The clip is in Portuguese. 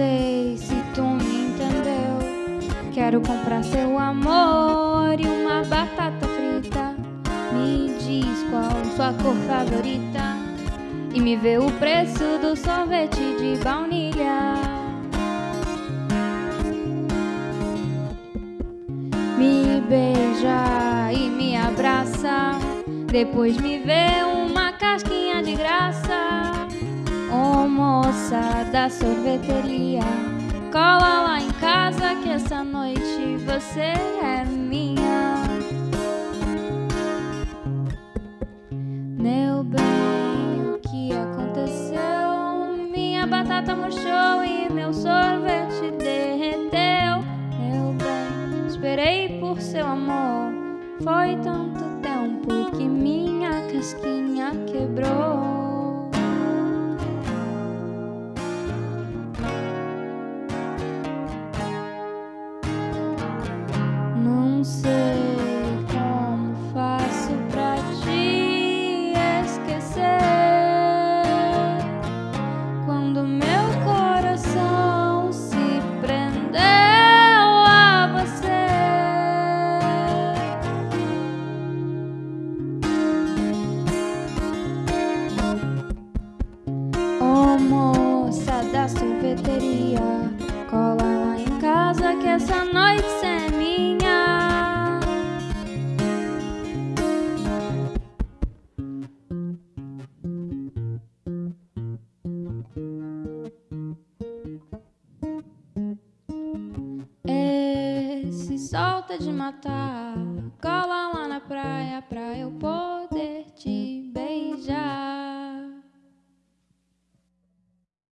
sei se tu me entendeu. Quero comprar seu amor e uma batata frita. Me diz qual sua cor favorita. E me vê o preço do sorvete de baunilha. Me beija e me abraça. Depois me vê uma casquinha de graça. Ô oh, moça da sorveteria, cola lá em casa que essa noite você é minha. Meu bem, o que aconteceu? Minha batata murchou e meu sorvete derreteu. Meu bem, esperei por seu amor. Foi tanto tempo que minha casquinha quebrou. Não sei como faço pra te esquecer quando meu coração se prendeu a você. Oh moça da sorveteria, cola lá em casa que essa noite é minha. Esse sol tá de matar, cola